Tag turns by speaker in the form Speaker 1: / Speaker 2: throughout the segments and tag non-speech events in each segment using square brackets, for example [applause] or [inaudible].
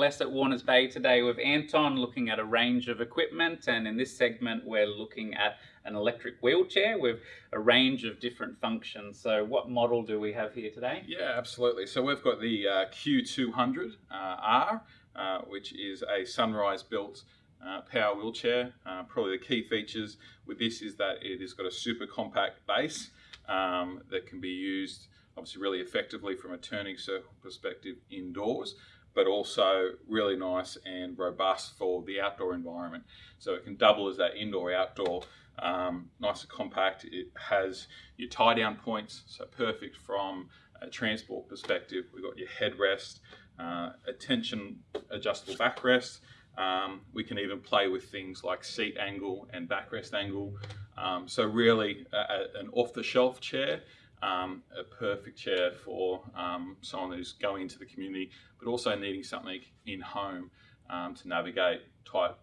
Speaker 1: ALS at Warners Bay today with Anton looking at a range of equipment and in this segment we're looking at an electric wheelchair with a range of different functions. So what model do we have here today?
Speaker 2: Yeah, absolutely. So we've got the uh, Q200R, uh, uh, which is a Sunrise built uh, power wheelchair. Uh, probably the key features with this is that it has got a super compact base um, that can be used obviously really effectively from a turning circle perspective indoors, but also really nice and robust for the outdoor environment. So it can double as that indoor outdoor, um, nice and compact. It has your tie down points, so perfect from a transport perspective. We've got your headrest, uh, attention adjustable backrest. Um, we can even play with things like seat angle and backrest angle. Um, so really an off-the-shelf chair um, a perfect chair for um, someone who's going into the community, but also needing something in home um, to navigate tight,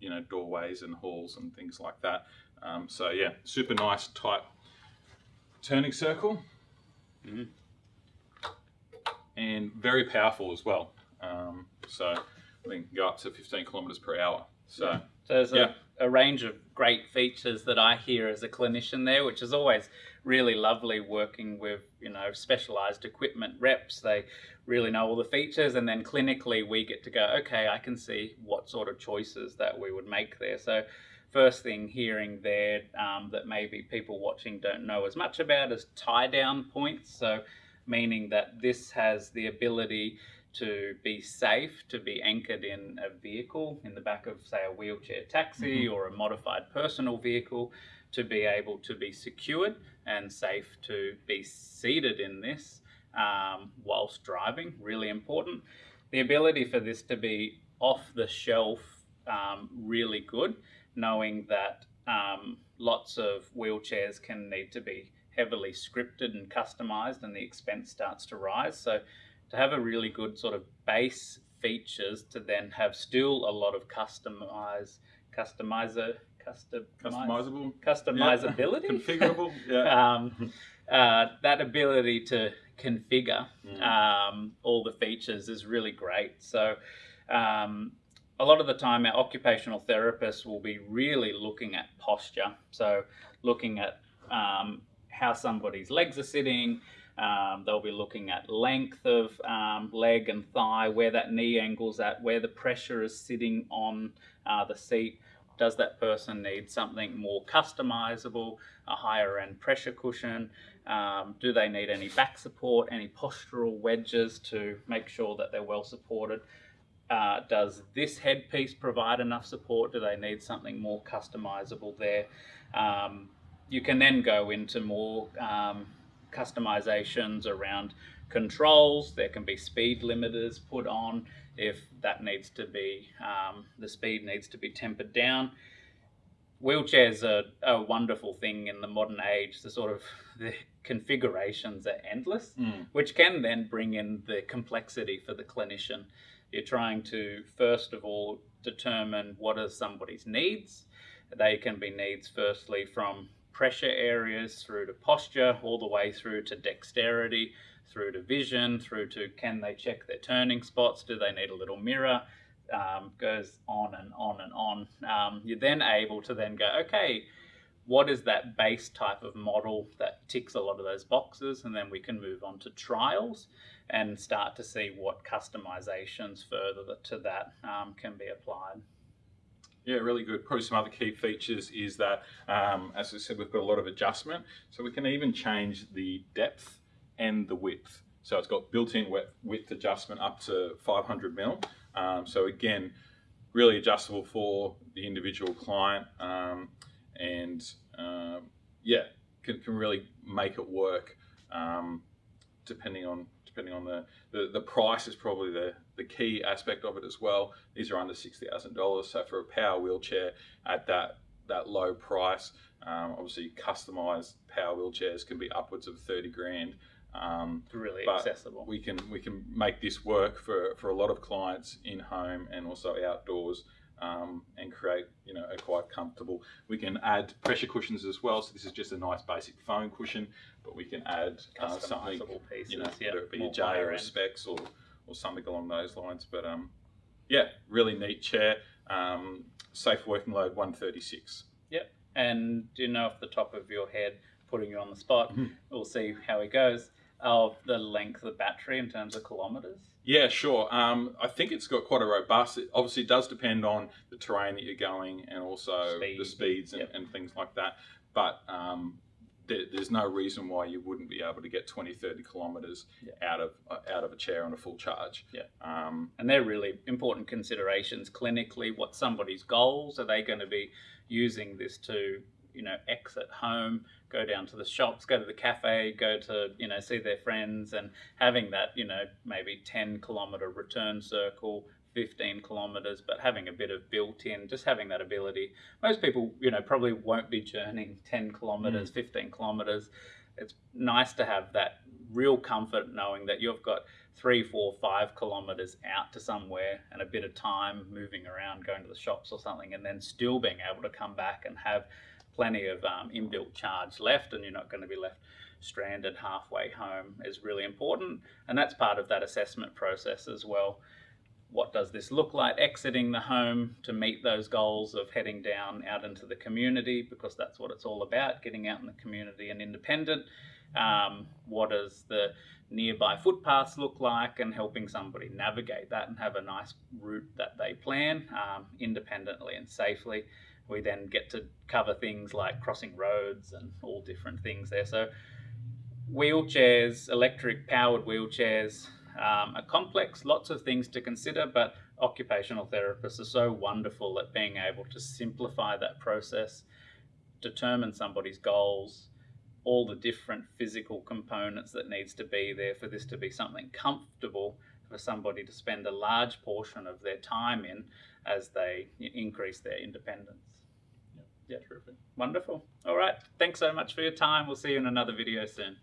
Speaker 2: you know, doorways and halls and things like that. Um, so yeah, super nice tight turning circle, mm -hmm. and very powerful as well. Um, so we can go up to 15 kilometers per hour. So, yeah.
Speaker 1: So there's yeah. a, a range of great features that I hear as a clinician there, which is always really lovely working with you know specialized equipment reps. They really know all the features and then clinically we get to go okay i can see what sort of choices that we would make there. So first thing hearing there um, that maybe people watching don't know as much about is tie down points. So meaning that this has the ability to be safe, to be anchored in a vehicle in the back of, say, a wheelchair taxi mm -hmm. or a modified personal vehicle, to be able to be secured and safe to be seated in this um, whilst driving, really important. The ability for this to be off the shelf, um, really good, knowing that um, lots of wheelchairs can need to be heavily scripted and customized and the expense starts to rise. So to have a really good sort of base features to then have still a lot of customize, customizer, custom,
Speaker 2: customizable,
Speaker 1: customizability,
Speaker 2: yeah. configurable. [laughs] Yeah.
Speaker 1: um, uh, that ability to configure mm. um, all the features is really great. So. Um, a lot of the time, our occupational therapists will be really looking at posture. So, looking at um, how somebody's legs are sitting, um, they'll be looking at length of um, leg and thigh, where that knee angle's at, where the pressure is sitting on uh, the seat. Does that person need something more customizable, a higher end pressure cushion? Um, do they need any back support, any postural wedges to make sure that they're well supported? Uh, does this headpiece provide enough support? Do they need something more customizable there? Um, you can then go into more um, customizations around controls. There can be speed limiters put on if that needs to be, um, the speed needs to be tempered down. Wheelchairs are a wonderful thing in the modern age. The sort of the configurations are endless, mm. which can then bring in the complexity for the clinician. You're trying to, first of all, determine what are somebody's needs. They can be needs, firstly, from pressure areas through to posture, all the way through to dexterity, through to vision, through to can they check their turning spots, do they need a little mirror, um, goes on and on and on. Um, you're then able to then go, okay, what is that base type of model that ticks a lot of those boxes? And then we can move on to trials and start to see what customizations further to that um, can be applied.
Speaker 2: Yeah, really good. Probably some other key features is that, um, as I said, we've got a lot of adjustment. So we can even change the depth and the width. So it's got built-in width adjustment up to 500 mil. Um, so again, really adjustable for the individual client um, and uh, yeah, can, can really make it work um, depending on depending on the, the, the price is probably the, the key aspect of it as well. These are under $60,000. So for a power wheelchair at that, that low price, um, obviously customized power wheelchairs can be upwards of 30 grand.
Speaker 1: Um, really accessible.
Speaker 2: We can we can make this work for, for a lot of clients in home and also outdoors, um, and create you know a quite comfortable. We can add pressure cushions as well. So this is just a nice basic foam cushion, but we can add uh, something
Speaker 1: pieces,
Speaker 2: you know yeah, whether it be a Jay or a Spex or or something along those lines. But um, Yeah, really neat chair. Um, safe working load 136.
Speaker 1: Yep. And do you know off the top of your head, putting you on the spot,
Speaker 2: Mhm.
Speaker 1: we'll see how it goes, of the length of the battery in terms of kilometres?
Speaker 2: Yeah, sure. Um, I think it's got quite a robust. It obviously it does depend on the terrain that you're going and also
Speaker 1: Speed.
Speaker 2: the speeds and,
Speaker 1: Yep.
Speaker 2: and things like that. But um, there, there's no reason why you wouldn't be able to get 20, 30 kilometres
Speaker 1: Yeah.
Speaker 2: out of uh, out of a chair on a full charge.
Speaker 1: Yeah.
Speaker 2: Um,
Speaker 1: And they're really important considerations clinically. What somebody's goals are they going to be using this to, you know, exit home, go down to the shops, go to the cafe, go to, you know, see their friends, and having that, you know, maybe 10 kilometre return circle. 15 kilometers, but having a bit of built in, just having that ability. Most people, you know, probably won't be journeying 10 kilometers, mm. 15 kilometers. It's nice to have that real comfort knowing that you've got three, four, five kilometers out to somewhere and a bit of time moving around, going to the shops or something, and then still being able to come back and have plenty of um, inbuilt charge left, and you're not going to be left stranded halfway home is really important. And that's part of that assessment process as well. What does this look like exiting the home to meet those goals of heading down out into the community? Because that's what it's all about getting out in the community and independent. Um, what does the nearby footpaths look like and helping somebody navigate that and have a nice route that they plan um, independently and safely. We then get to cover things like crossing roads and all different things there. So, wheelchairs, electric powered wheelchairs, um, are complex, lots of things to consider, but occupational therapists are so wonderful at being able to simplify that process, determine somebody's goals, all the different physical components that needs to be there for this to be something comfortable for somebody to spend a large portion of their time in as they increase their independence. Yeah, terrific. Wonderful. All right. Thanks so much for your time. We'll see you in another video soon.